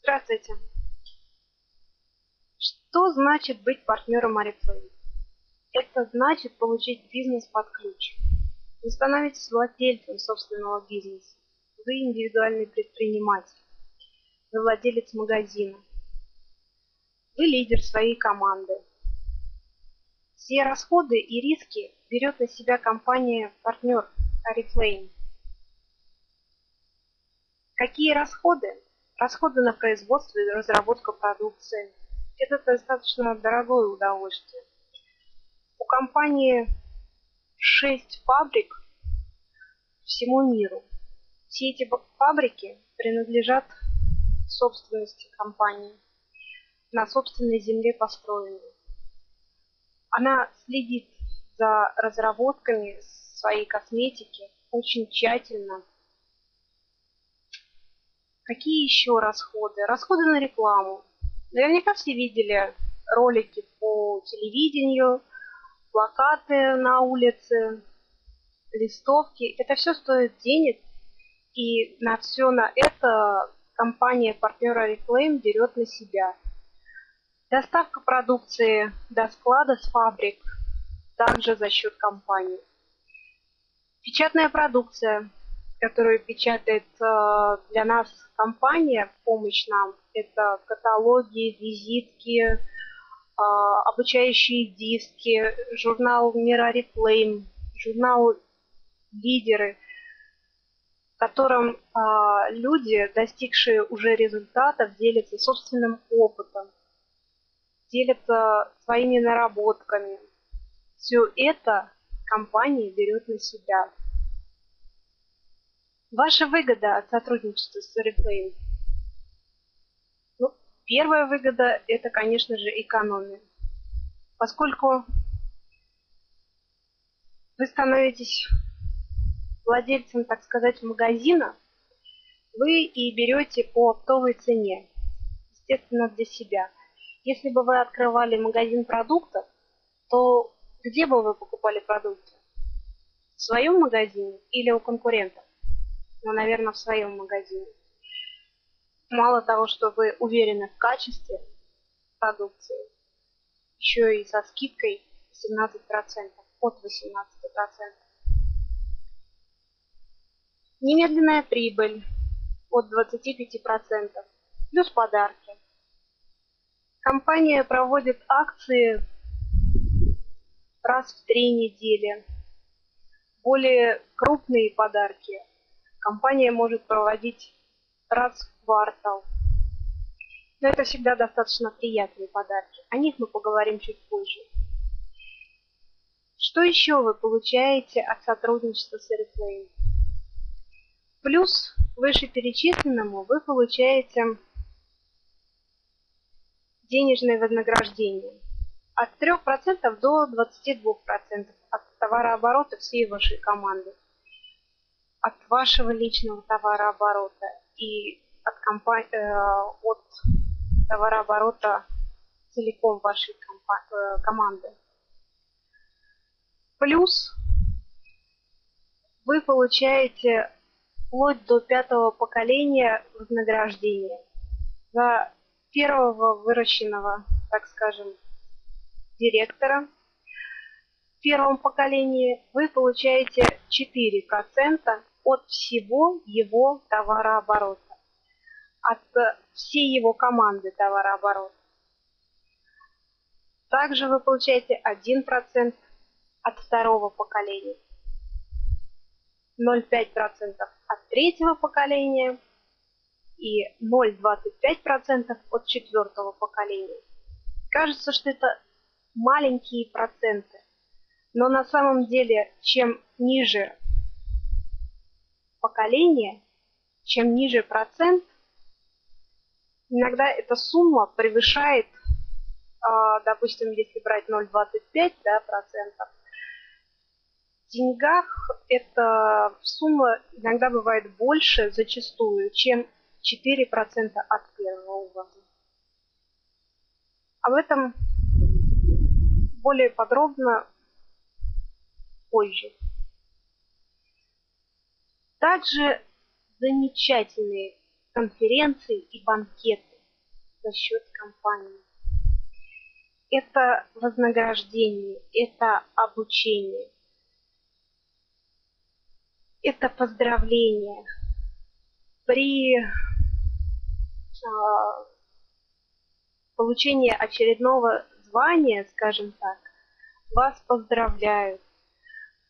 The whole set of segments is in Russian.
Здравствуйте. Что значит быть партнером Oriflame? Это значит получить бизнес под ключ. Вы становитесь владельцем собственного бизнеса. Вы индивидуальный предприниматель. Вы владелец магазина. Вы лидер своей команды. Все расходы и риски берет на себя компания-партнер Oriflame. Какие расходы? Расходы на производство и разработку продукции. Это достаточно дорогое удовольствие. У компании 6 фабрик всему миру. Все эти фабрики принадлежат собственности компании, на собственной земле построены. Она следит за разработками своей косметики очень тщательно, Какие еще расходы? Расходы на рекламу. Наверняка все видели ролики по телевидению, плакаты на улице, листовки. Это все стоит денег, и на все на это компания партнера Reclaim берет на себя. Доставка продукции до склада с фабрик также за счет компании. Печатная продукция которую печатает э, для нас компания помощь нам. Это каталоги, визитки, э, обучающие диски, журнал Mirari Flame, журнал Лидеры, в котором э, люди, достигшие уже результатов, делятся собственным опытом, делятся своими наработками. Все это компания берет на себя. Ваша выгода от сотрудничества с Oriflame? Ну, первая выгода – это, конечно же, экономия. Поскольку вы становитесь владельцем, так сказать, магазина, вы и берете по оптовой цене, естественно, для себя. Если бы вы открывали магазин продуктов, то где бы вы покупали продукты? В своем магазине или у конкурентов? ну, наверное, в своем магазине. Мало того, что вы уверены в качестве продукции, еще и со скидкой 17%, от 18%. Немедленная прибыль от 25%, плюс подарки. Компания проводит акции раз в три недели. Более крупные подарки компания может проводить раз в квартал. Но это всегда достаточно приятные подарки. О них мы поговорим чуть позже. Что еще вы получаете от сотрудничества с Airplane? Плюс вышеперечисленному вы получаете денежное вознаграждение от 3% до 22% от товарооборота всей вашей команды от вашего личного товарооборота и от, компании, э, от товарооборота целиком вашей э, команды. Плюс вы получаете вплоть до пятого поколения вознаграждения за первого выращенного, так скажем, директора. В первом поколении вы получаете 4% от всего его товарооборота, от всей его команды товарооборота. Также вы получаете 1% от второго поколения, 0,5% от третьего поколения и 0,25% от четвертого поколения. Кажется, что это маленькие проценты, но на самом деле, чем ниже поколения, чем ниже процент, иногда эта сумма превышает, а, допустим, если брать 0,25 да, процентов, деньгах эта сумма иногда бывает больше, зачастую, чем 4% от первого ввода. Об этом более подробно позже. Также замечательные конференции и банкеты за счет компании. Это вознаграждение, это обучение, это поздравление. При а, получении очередного звания, скажем так, вас поздравляют.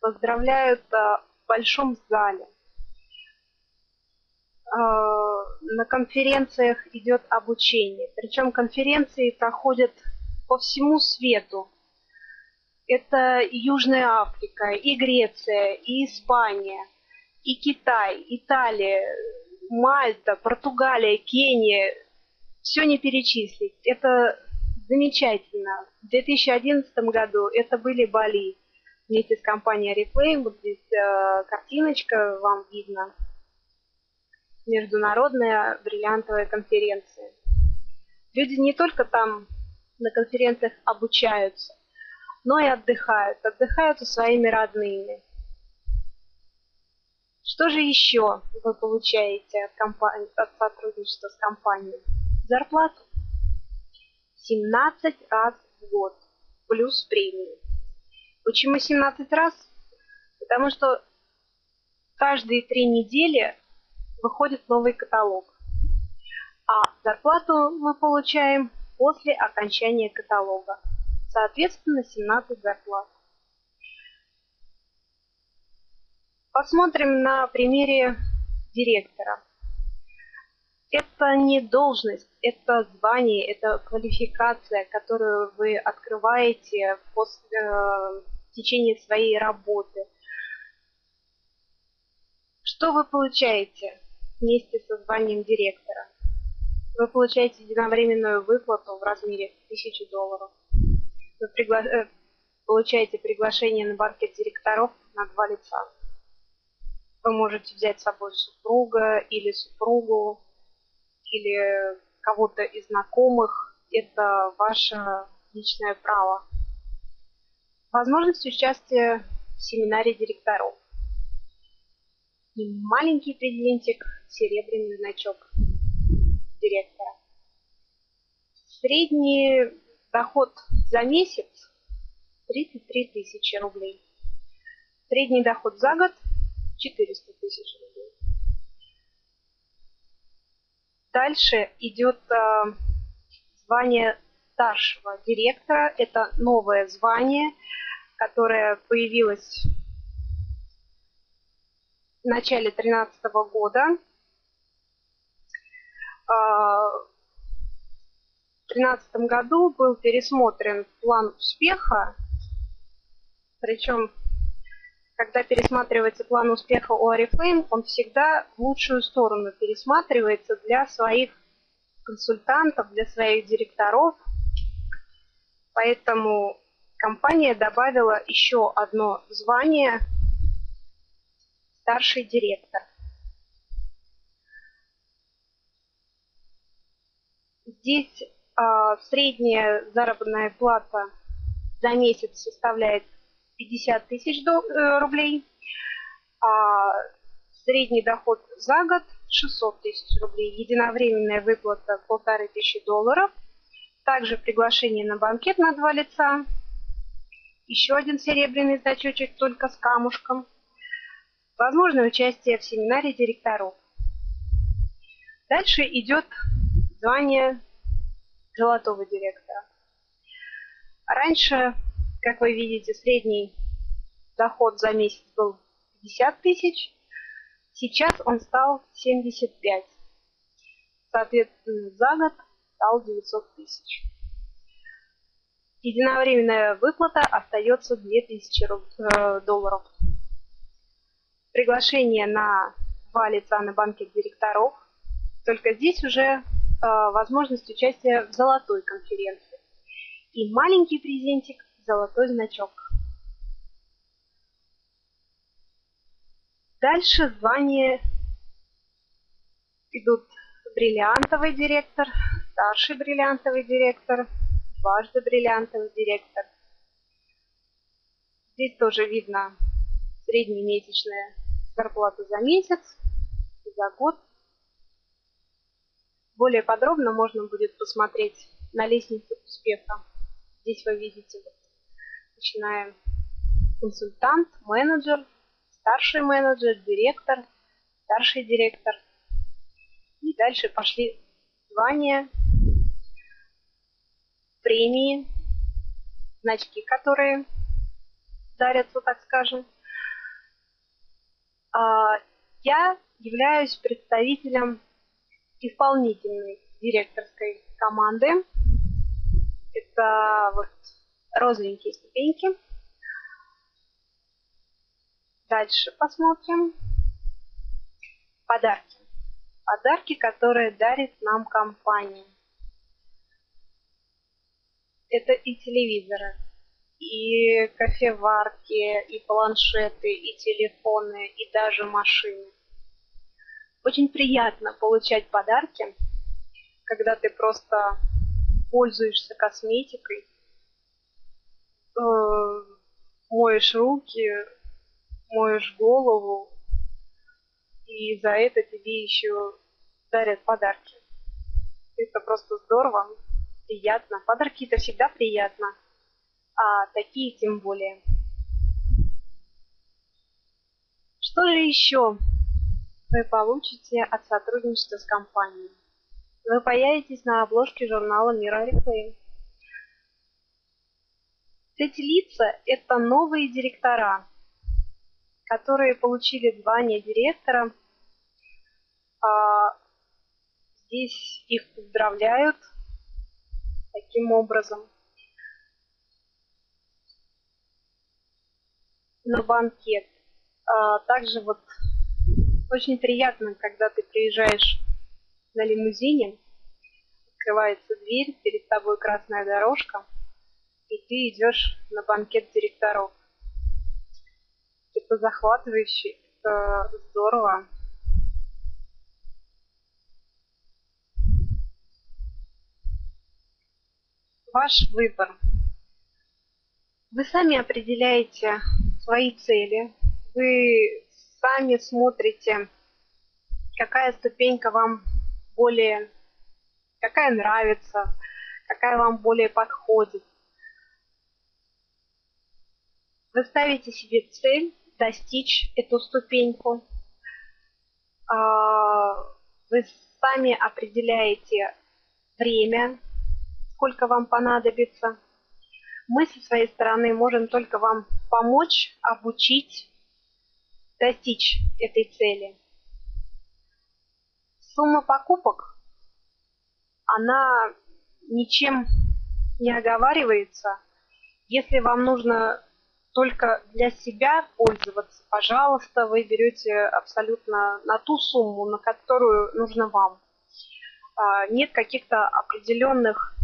Поздравляют а, в большом зале. А, на конференциях идет обучение. Причем конференции проходят по всему свету. Это и Южная Африка, и Греция, и Испания, и Китай, Италия, Мальта, Португалия, Кения. Все не перечислить. Это замечательно. В 2011 году это были Бали вместе с компанией Reflame. Вот здесь э, картиночка вам видно международная бриллиантовая конференция. Люди не только там на конференциях обучаются, но и отдыхают. Отдыхают со своими родными. Что же еще вы получаете от, компании, от сотрудничества с компанией? Зарплату. 17 раз в год. Плюс премии. Почему 17 раз? Потому что каждые три недели выходит новый каталог. А зарплату мы получаем после окончания каталога. Соответственно, 17 зарплат. Посмотрим на примере директора. Это не должность, это звание, это квалификация, которую вы открываете после, э, в течение своей работы. Что вы получаете? вместе со званием директора. Вы получаете единовременную выплату в размере 1000 долларов. Вы пригла... э, получаете приглашение на банкет директоров на два лица. Вы можете взять с собой супруга или супругу, или кого-то из знакомых. Это ваше личное право. Возможность участия в семинаре директоров. И маленький презентик серебряный значок директора. Средний доход за месяц 33 тысячи рублей. Средний доход за год 400 тысяч рублей. Дальше идет э, звание старшего директора. Это новое звание, которое появилось в начале 2013 года. А, в 2013 году был пересмотрен план успеха, причем, когда пересматривается план успеха у Oriflame, он всегда в лучшую сторону пересматривается для своих консультантов, для своих директоров. Поэтому компания добавила еще одно звание старший директор. Здесь э, средняя заработная плата за месяц составляет 50 тысяч э, рублей, а средний доход за год 600 тысяч рублей, единовременная выплата полторы тысячи долларов, также приглашение на банкет на два лица, еще один серебряный значочек только с камушком, возможное участие в семинаре директоров. Дальше идет звание золотого директора. Раньше, как вы видите, средний доход за месяц был 50 тысяч, сейчас он стал 75. Соответственно, за год стал 900 тысяч. Единовременная выплата остается 2000 э, долларов. Приглашение на два лица на банке директоров. Только здесь уже Э, возможность участия в золотой конференции. И маленький презентик – золотой значок. Дальше звания идут бриллиантовый директор, старший бриллиантовый директор, дважды бриллиантовый директор. Здесь тоже видно среднемесячная зарплата за месяц за год. Более подробно можно будет посмотреть на лестнице успеха. Здесь вы видите, начинаем консультант, менеджер, старший менеджер, директор, старший директор. И дальше пошли звания, премии, значки, которые дарятся, так скажем. А, я являюсь представителем исполнительной директорской команды. Это вот розовенькие ступеньки. Дальше посмотрим. Подарки. Подарки, которые дарит нам компания. Это и телевизоры, и кофеварки, и планшеты, и телефоны, и даже машины. Очень приятно получать подарки, когда ты просто пользуешься косметикой, э, моешь руки, моешь голову, и за это тебе еще дарят подарки. Это просто здорово, приятно. Подарки это всегда приятно, а такие тем более. Что же еще вы получите от сотрудничества с компанией? Вы появитесь на обложке журнала Мира Реклейм. Эти лица – это новые директора, которые получили звание директора. А, здесь их поздравляют таким образом. На банкет. А, также вот очень приятно, когда ты приезжаешь на лимузине, открывается дверь, перед тобой красная дорожка, и ты идешь на банкет директоров. Это захватывающе, это здорово. Ваш выбор. Вы сами определяете свои цели, вы сами смотрите, какая ступенька вам более, какая нравится, какая вам более подходит. Вы ставите себе цель достичь эту ступеньку. А, вы сами определяете время, сколько вам понадобится. Мы со своей стороны можем только вам помочь, обучить, достичь этой цели. Сумма покупок, она ничем не оговаривается. Если вам нужно только для себя пользоваться, пожалуйста, вы берете абсолютно на ту сумму, на которую нужно вам. А, нет каких-то определенных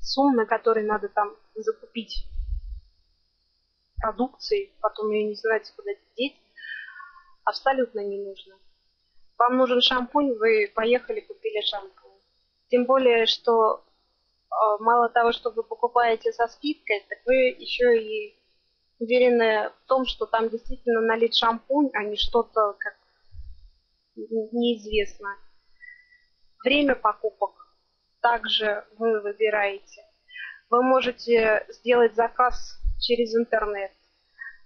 сумм, на которые надо там закупить продукции, потом ее не знаете, куда деть, абсолютно не нужно. Вам нужен шампунь, вы поехали, купили шампунь. Тем более, что мало того, что вы покупаете со скидкой, так вы еще и уверены в том, что там действительно налит шампунь, а не что-то как неизвестно. Время покупок также вы выбираете. Вы можете сделать заказ через интернет.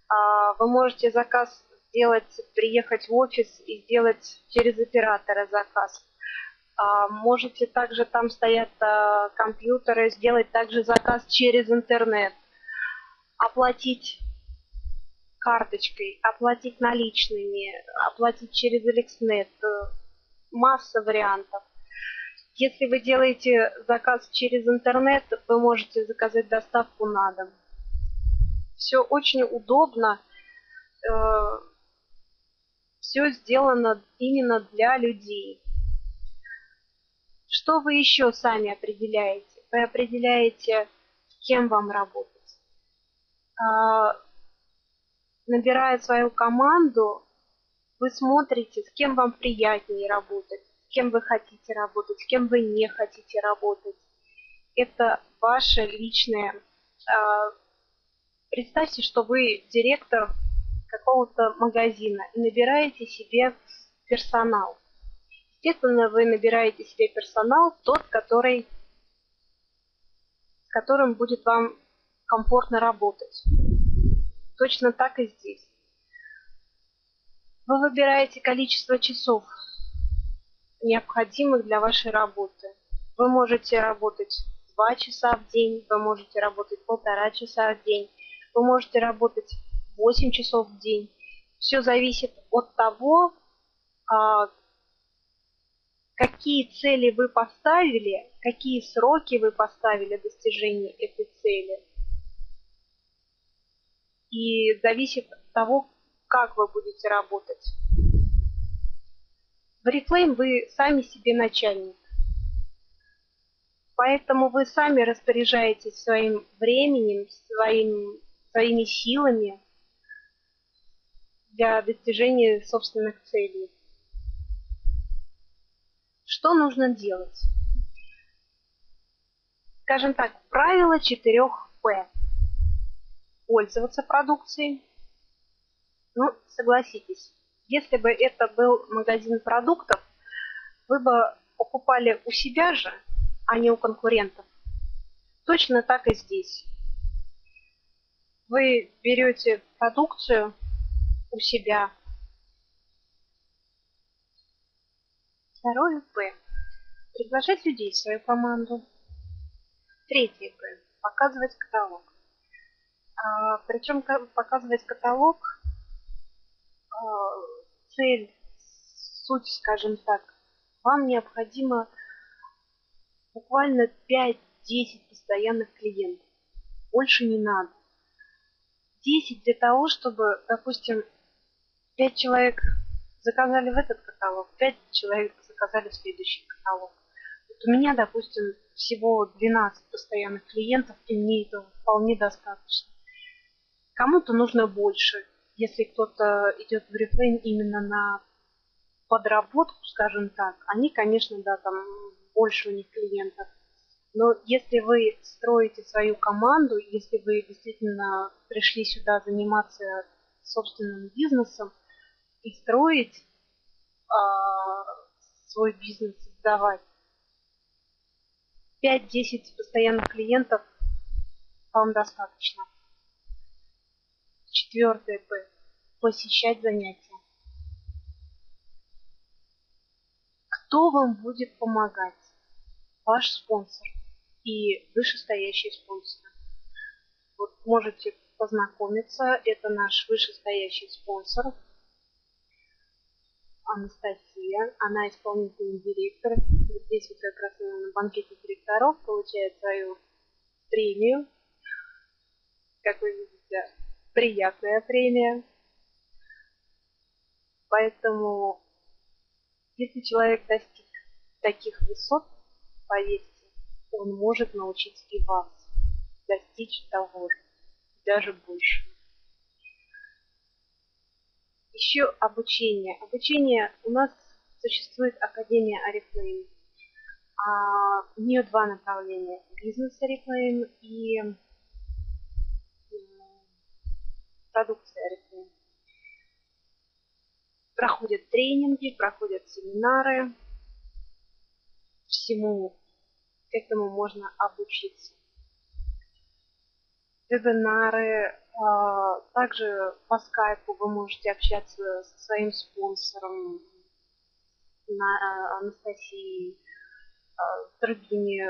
А, вы можете заказ сделать, приехать в офис и сделать через оператора заказ. А, можете также, там стоят а, компьютеры, сделать также заказ через интернет. Оплатить карточкой, оплатить наличными, оплатить через Эликснет. Масса вариантов. Если вы делаете заказ через интернет, вы можете заказать доставку на дом все очень удобно, э, все сделано именно для людей. Что вы еще сами определяете? Вы определяете, с кем вам работать. А, набирая свою команду, вы смотрите, с кем вам приятнее работать, с кем вы хотите работать, с кем вы не хотите работать. Это ваше личное. А, представьте, что вы директор какого-то магазина и набираете себе персонал. Естественно, вы набираете себе персонал, тот, который, с которым будет вам комфортно работать. Точно так и здесь. Вы выбираете количество часов, необходимых для вашей работы. Вы можете работать 2 часа в день, вы можете работать полтора часа в день, вы можете работать 8 часов в день. Все зависит от того, а, какие цели вы поставили, какие сроки вы поставили достижения этой цели. И зависит от того, как вы будете работать. В Reflame вы сами себе начальник. Поэтому вы сами распоряжаетесь своим временем, своим, своими силами для достижения собственных целей. Что нужно делать? Скажем так, правило 4П. Пользоваться продукцией, ну, согласитесь, если бы это был магазин продуктов, вы бы покупали у себя же, а не у конкурентов. Точно так и здесь. Вы берете продукцию у себя. Второе П. Приглашать людей в свою команду. Третье П. Показывать каталог. А, причем показывать каталог Э, цель, суть, скажем так, вам необходимо буквально 5-10 постоянных клиентов. Больше не надо. 10 для того, чтобы, допустим, 5 человек заказали в этот каталог, 5 человек заказали в следующий каталог. Вот у меня, допустим, всего 12 постоянных клиентов, и мне этого вполне достаточно. Кому-то нужно больше, если кто-то идет в рефрейн именно на подработку, скажем так, они, конечно, да, там больше у них клиентов. Но если вы строите свою команду, если вы действительно пришли сюда заниматься собственным бизнесом и строить а, свой бизнес, создавать, 5-10 постоянных клиентов вам достаточно. Четвертое П. Посещать занятия. Кто вам будет помогать? Ваш спонсор и вышестоящий спонсор. Вот можете познакомиться. Это наш вышестоящий спонсор. Анастасия. Она исполнительный директор. Вот здесь вот как раз на банкете директоров получает свою премию. Как вы видите, приятная премия. Поэтому, если человек достиг таких высот, поверьте, он может научить и вас достичь того же, даже больше. Еще обучение. Обучение у нас существует Академия Арифлейм. А, у нее два направления. Бизнес Арифлейм и продукция Арифлейм. Проходят тренинги, проходят семинары. Всему этому можно обучиться. Вебинары. А, также по скайпу вы можете общаться со своим спонсором на Анастасией, а, с другими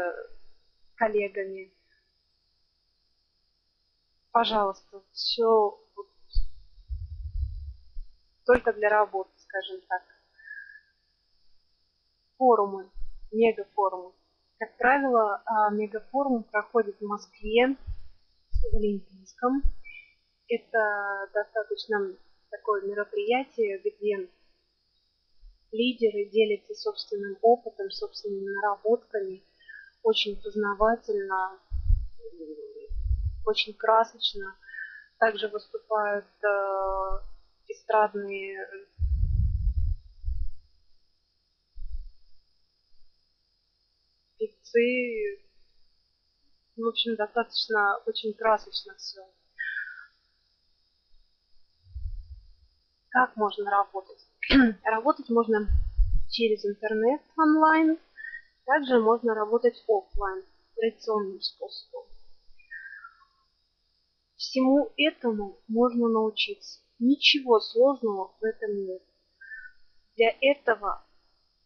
коллегами. Пожалуйста, все только для работы, скажем так. Форумы, мегафорумы. Как правило, а, мегафорум проходит в Москве, в Олимпийском. Это достаточно такое мероприятие, где лидеры делятся собственным опытом, собственными наработками. Очень познавательно, очень красочно. Также выступают э, эстрадные певцы. В общем, достаточно очень красочно все. Как можно работать? работать можно через интернет онлайн, также можно работать офлайн, традиционным способом. Всему этому можно научиться. Ничего сложного в этом нет. Для этого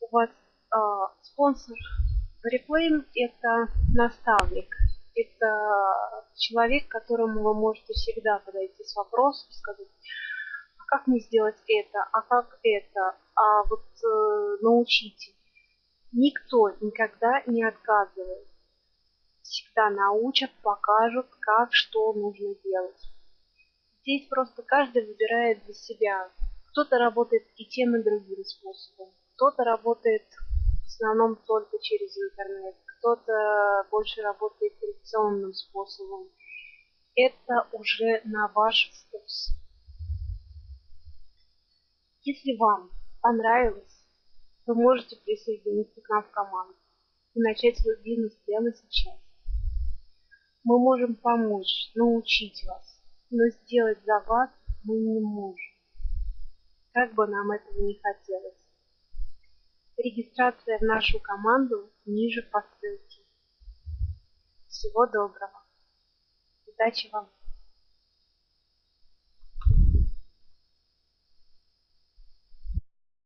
у вас э, спонсор Replane это наставник, это человек, к которому вы можете всегда подойти с вопросом, сказать, как мне сделать это, а как это, а вот э, научите. Никто никогда не отказывает. Всегда научат, покажут, как, что нужно делать. Здесь просто каждый выбирает для себя. Кто-то работает и тем, и другим способом. Кто-то работает в основном только через интернет. Кто-то больше работает традиционным способом. Это уже на ваш вкус. Если вам понравилось, вы можете присоединиться к нам в команду и начать свой бизнес прямо сейчас. Мы можем помочь, научить вас, но сделать за вас мы не можем. Как бы нам этого не хотелось. Регистрация в нашу команду ниже по ссылке. Всего доброго. Удачи вам!